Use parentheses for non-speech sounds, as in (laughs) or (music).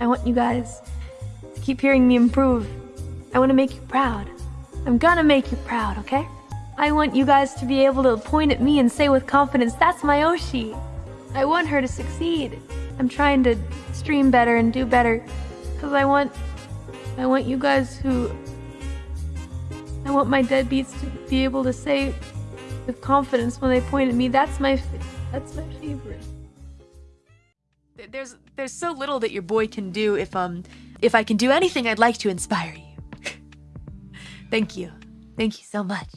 I want you guys to keep hearing me improve. I want to make you proud. I'm gonna make you proud, okay? I want you guys to be able to point at me and say with confidence, that's my Oshi. I want her to succeed. I'm trying to stream better and do better because I want I want you guys who I want my deadbeats to be able to say with confidence when they point at me, that's my that's my favorite. There's there's so little that your boy can do if um if I can do anything I'd like to inspire you. (laughs) Thank you. Thank you so much.